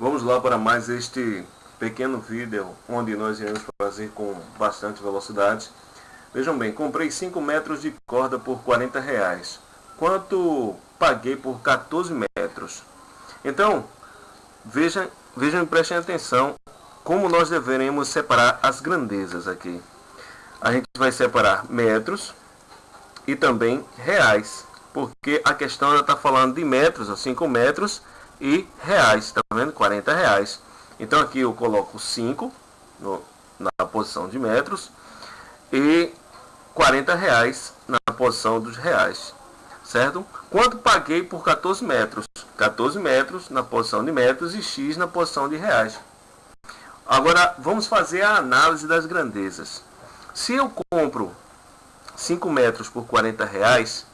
Vamos lá para mais este pequeno vídeo onde nós iremos fazer com bastante velocidade. Vejam bem, comprei 5 metros de corda por 40 reais. Quanto paguei por 14 metros? Então, vejam, vejam e prestem atenção como nós deveremos separar as grandezas aqui. A gente vai separar metros e também reais, porque a questão está falando de metros, ou 5 metros, e reais, tá vendo? 40 reais. Então aqui eu coloco 5 no, na posição de metros e 40 reais na posição dos reais, certo? Quanto paguei por 14 metros? 14 metros na posição de metros e X na posição de reais. Agora vamos fazer a análise das grandezas. Se eu compro 5 metros por 40 reais,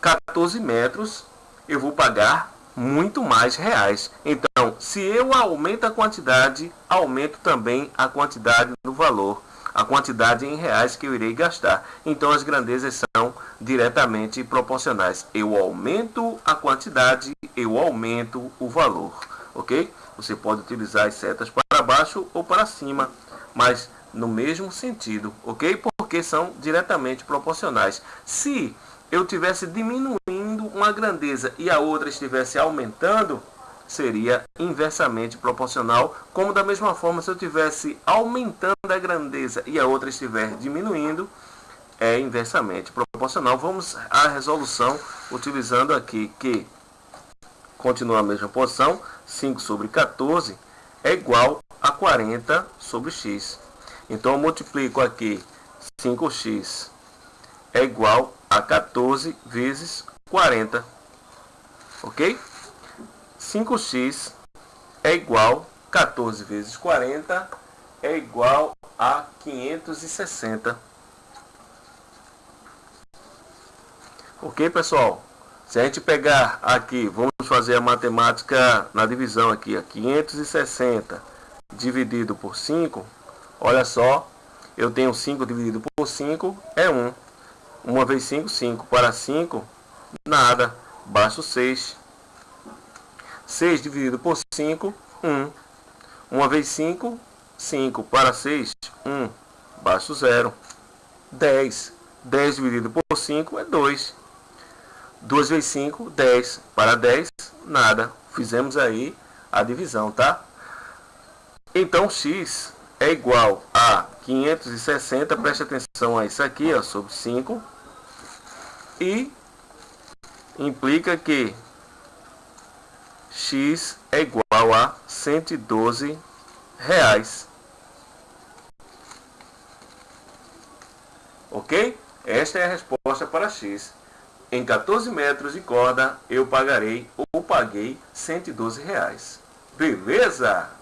14 metros eu vou pagar muito mais reais. Então, se eu aumento a quantidade, aumento também a quantidade do valor, a quantidade em reais que eu irei gastar. Então, as grandezas são diretamente proporcionais. Eu aumento a quantidade, eu aumento o valor, ok? Você pode utilizar as setas para baixo ou para cima, mas no mesmo sentido, ok? Porque são diretamente proporcionais. Se eu tivesse diminuindo uma grandeza e a outra estivesse aumentando, seria inversamente proporcional, como da mesma forma se eu tivesse aumentando a grandeza e a outra estiver diminuindo, é inversamente proporcional. Vamos à resolução utilizando aqui que continua a mesma posição, 5 sobre 14 é igual a 40 sobre x. Então eu multiplico aqui 5x é igual a 14 vezes 40. Ok? 5x é igual 14 vezes 40 é igual a 560. Ok, pessoal? Se a gente pegar aqui, vamos fazer a matemática na divisão aqui, a 560 dividido por 5, olha só, eu tenho 5 dividido por 5, é 1. 1 vezes 5, 5. Para 5, nada. Baixo 6. 6 dividido por 5, 1. 1 vezes 5, 5. Para 6, 1. Baixo 0. 10. 10 dividido por 5 é 2. 2 vezes 5, 10. Para 10, nada. Fizemos aí a divisão, tá? Então, x é igual a 560, preste atenção a isso aqui, ó, sobre 5, e implica que x é igual a 112 reais. Ok? Esta é a resposta para x. Em 14 metros de corda, eu pagarei ou paguei 112 reais. Beleza?